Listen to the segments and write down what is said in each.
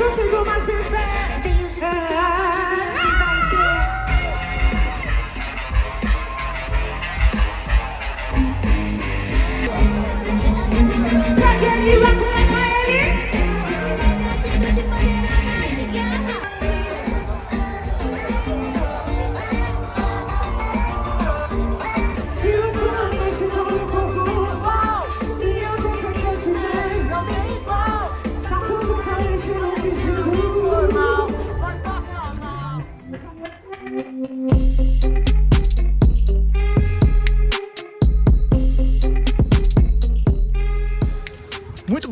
consigo mais viver.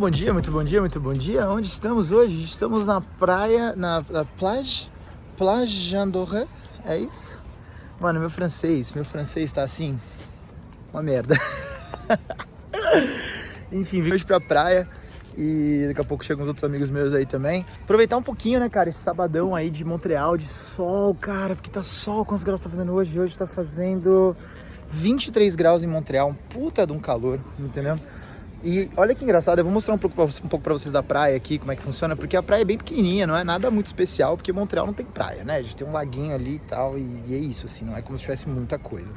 Bom dia, muito bom dia, muito bom dia. Onde estamos hoje? Estamos na praia, na, na plage, plage Andorra, é isso? Mano, meu francês, meu francês tá assim, uma merda. Enfim, vim hoje pra praia e daqui a pouco chegam os outros amigos meus aí também. Aproveitar um pouquinho, né, cara, esse sabadão aí de Montreal, de sol, cara, porque tá sol. Quantos graus tá fazendo hoje? Hoje tá fazendo 23 graus em Montreal, um puta de um calor, entendeu? E olha que engraçado, eu vou mostrar um pouco, um pouco pra vocês da praia aqui, como é que funciona, porque a praia é bem pequenininha, não é nada muito especial, porque Montreal não tem praia, né? A gente tem um laguinho ali e tal, e, e é isso, assim, não é como se tivesse muita coisa.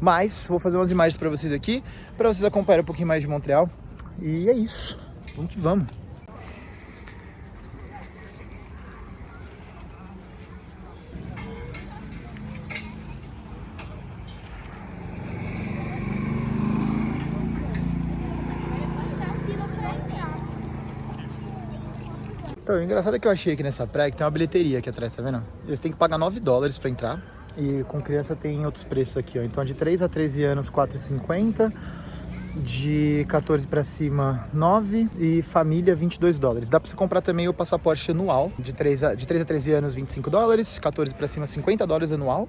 Mas vou fazer umas imagens pra vocês aqui, pra vocês acompanharem um pouquinho mais de Montreal, e é isso, vamos que vamos. Então, o engraçado é que eu achei aqui nessa praia que tem uma bilheteria aqui atrás, tá vendo? Eles têm que pagar 9 dólares pra entrar. E com criança tem outros preços aqui, ó. Então, de 3 a 13 anos, 4,50. De 14 pra cima, 9. E família, 22 dólares. Dá pra você comprar também o passaporte anual. De 3 a, de 3 a 13 anos, 25 dólares. 14 pra cima, 50 dólares anual.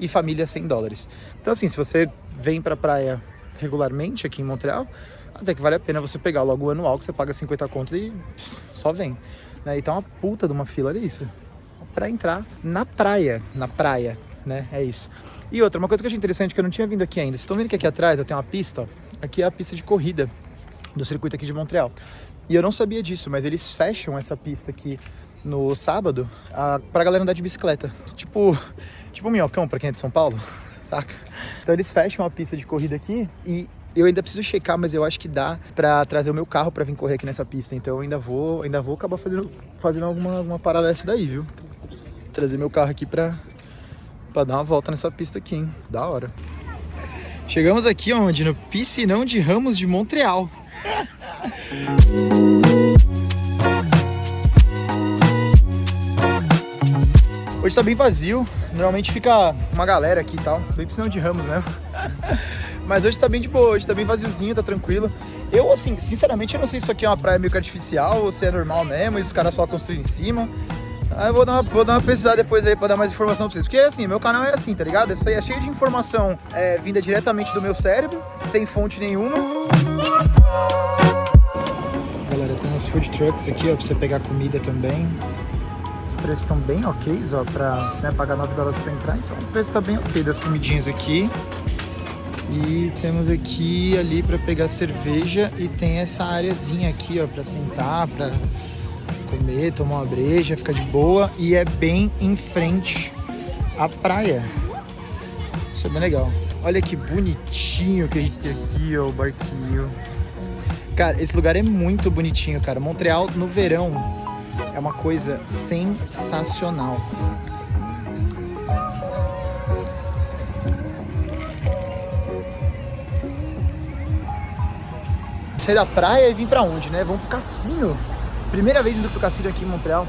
E família, 100 dólares. Então, assim, se você vem pra praia regularmente aqui em Montreal, até que vale a pena você pegar logo o anual, que você paga 50 conto e só vem. Né? E tá uma puta de uma fila, olha isso. Pra entrar na praia, na praia, né? É isso. E outra, uma coisa que eu achei interessante que eu não tinha vindo aqui ainda. Vocês estão vendo que aqui atrás eu tenho uma pista, ó. Aqui é a pista de corrida do circuito aqui de Montreal. E eu não sabia disso, mas eles fecham essa pista aqui no sábado a, pra galera andar de bicicleta. Tipo, tipo um minhocão pra quem é de São Paulo, saca? Então eles fecham a pista de corrida aqui e eu ainda preciso checar, mas eu acho que dá pra trazer o meu carro pra vir correr aqui nessa pista. Então eu ainda vou, ainda vou acabar fazendo, fazendo alguma, alguma parada dessa daí, viu? Trazer meu carro aqui pra, pra dar uma volta nessa pista aqui, hein? Da hora. Chegamos aqui onde? No Piscinão de Ramos de Montreal. Hoje tá bem vazio, normalmente fica uma galera aqui e tal, bem piscinão de Ramos mesmo. Mas hoje tá bem de boa, hoje tá bem vaziozinho, tá tranquilo. Eu, assim, sinceramente, eu não sei se isso aqui é uma praia meio que artificial ou se é normal mesmo e os caras só construem em cima. Aí eu vou dar, uma, vou dar uma pesquisada depois aí pra dar mais informação pra vocês. Porque, assim, meu canal é assim, tá ligado? Isso aí é cheio de informação é, vinda diretamente do meu cérebro, sem fonte nenhuma. Galera, tem uns food trucks aqui, ó, pra você pegar comida também. Os preços estão bem ok, ó, pra né, pagar 9 dólares pra entrar. Então o preço tá bem ok das comidinhas aqui. E temos aqui ali para pegar cerveja e tem essa areazinha aqui, ó, para sentar, para comer, tomar uma breja, ficar de boa e é bem em frente à praia. Isso é bem legal. Olha que bonitinho que a gente tem aqui, ó, o barquinho. Cara, esse lugar é muito bonitinho, cara. Montreal no verão é uma coisa sensacional. Sair da praia e vir pra onde, né? Vamos pro cassino. Primeira vez indo pro cassino aqui em Montreal.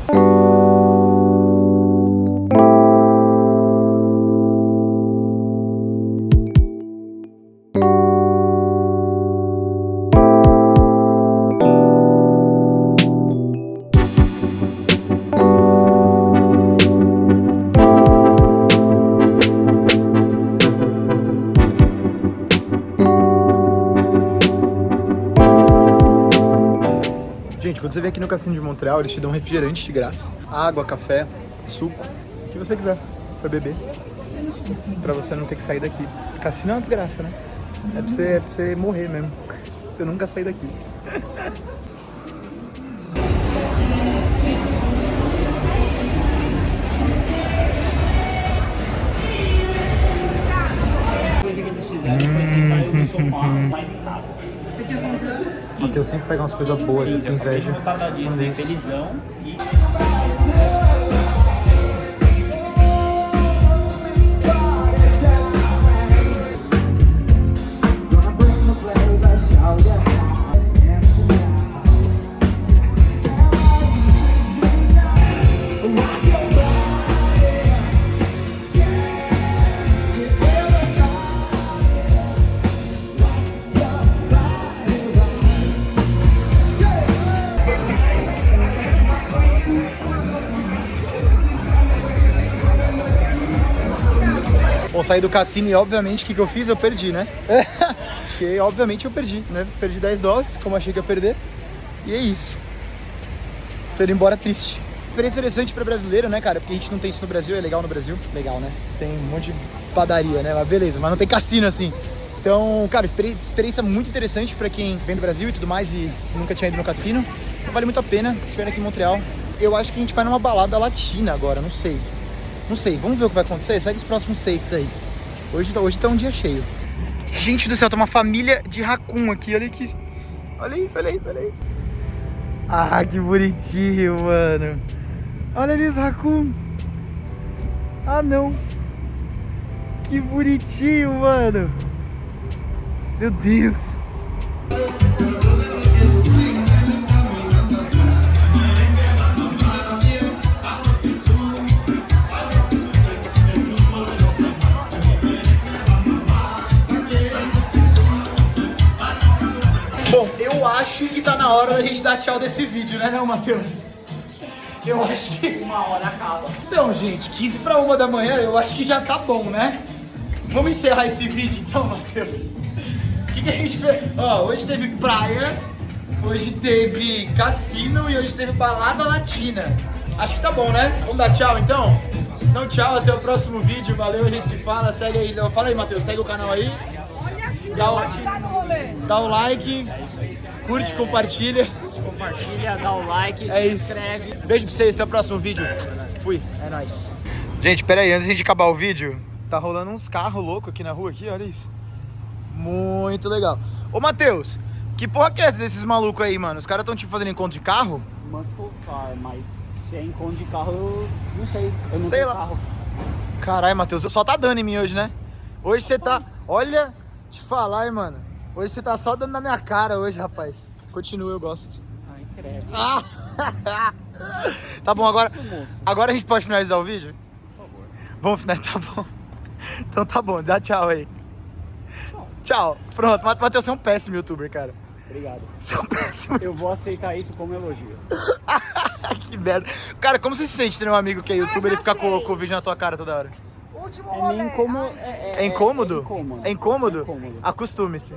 Quando você vem aqui no Cassino de Montreal, eles te dão refrigerante de graça. Água, café, suco, o que você quiser pra beber. Pra você não ter que sair daqui. Cassino é uma desgraça, né? É pra você, é pra você morrer mesmo. Você nunca sair daqui. Matheus sempre pega umas coisas boas, Sim, tem eu acabei de inveja. voltar da Disney Isso. felizão e saí do cassino e obviamente o que, que eu fiz? Eu perdi, né? Porque obviamente eu perdi, né? Perdi 10 dólares, como achei que ia perder. E é isso. Tô indo embora triste. Experiência interessante para brasileiro, né, cara? Porque a gente não tem isso no Brasil, é legal no Brasil. Legal, né? Tem um monte de padaria, né? Mas beleza, mas não tem cassino assim. Então, cara, experiência muito interessante para quem vem do Brasil e tudo mais e nunca tinha ido no cassino. Então, vale muito a pena, estiver aqui em Montreal. Eu acho que a gente vai numa balada latina agora, não sei. Não sei, vamos ver o que vai acontecer. Segue os próximos takes aí. Hoje, tá, hoje tá um dia cheio. Gente do céu, tem uma família de racun aqui, olha aqui. Olha isso, olha isso, olha isso. Ah, que bonitinho, mano. Olha ali os racun. Ah, não. Que bonitinho, mano. Meu Deus. Gente dar tchau desse vídeo, né não, Matheus? Eu acho que... Uma hora acaba. Então, gente, 15 para uma da manhã, eu acho que já tá bom, né? Vamos encerrar esse vídeo então, Matheus? O que, que a gente fez? Ó, hoje teve praia, hoje teve cassino e hoje teve balada latina. Acho que tá bom, né? Vamos dar tchau então? Então tchau, até o próximo vídeo. Valeu, a gente se fala. Segue aí. Fala aí, Matheus. Segue o canal aí. Dá o, dá o like, curte, compartilha. Compartilha, dá o like, É se isso. inscreve. Beijo pra vocês, até o próximo vídeo. Fui, é nóis. Gente, pera aí, antes de a gente acabar o vídeo, tá rolando uns carros loucos aqui na rua, aqui, olha isso. Muito legal. Ô, Matheus, que porra que é essa desses malucos aí, mano? Os caras tão tipo fazendo encontro de carro? Muscle car, mas se é encontro de carro, eu não sei. Eu não Sei lá. carro. Caralho, Matheus, só tá dando em mim hoje, né? Hoje você tá. Olha, te falar, hein, mano. Hoje você tá só dando na minha cara hoje, rapaz. Continua, eu gosto. Credo. Ah! tá bom, agora. Agora a gente pode finalizar o vídeo? Por favor. Vamos finalizar, tá bom. Então tá bom, dá tchau aí. Tchau. Pronto, Mate- Matheus, você é um péssimo youtuber, cara. Obrigado. Você é um péssimo Eu vou aceitar isso como elogio. Que merda. Cara, como você se sente ter um amigo que é youtuber já e ficar com, com o vídeo na tua cara toda hora? Último É meio incômodo. Ai, É, É incômodo? É incômodo. É incômodo? É incômodo. Acostume-se.